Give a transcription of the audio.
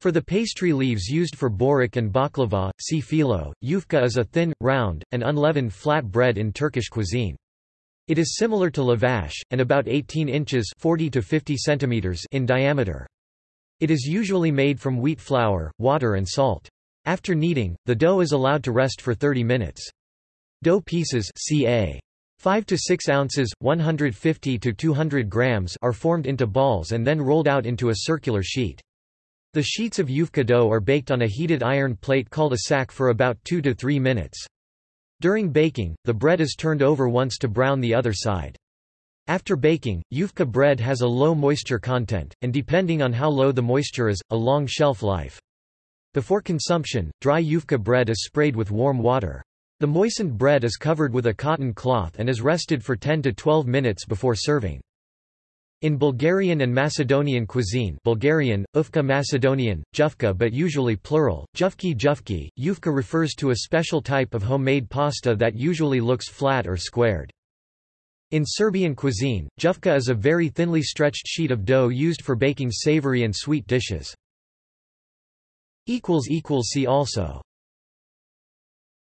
For the pastry leaves used for borek and baklava, see filo. Yufka is a thin, round, and unleavened flat bread in Turkish cuisine. It is similar to lavash, and about 18 inches 40 to 50 centimeters in diameter. It is usually made from wheat flour, water and salt. After kneading, the dough is allowed to rest for 30 minutes. Dough pieces ca. 5 to 6 ounces, 150 to 200 grams are formed into balls and then rolled out into a circular sheet. The sheets of yufka dough are baked on a heated iron plate called a saç for about 2 to 3 minutes. During baking, the bread is turned over once to brown the other side. After baking, yufka bread has a low moisture content, and depending on how low the moisture is, a long shelf life. Before consumption, dry yufka bread is sprayed with warm water. The moistened bread is covered with a cotton cloth and is rested for 10 to 12 minutes before serving. In Bulgarian and Macedonian cuisine Bulgarian, yufka Macedonian, jufka but usually plural, jufki jufki, yufka refers to a special type of homemade pasta that usually looks flat or squared. In Serbian cuisine, jufka is a very thinly stretched sheet of dough used for baking savory and sweet dishes. See also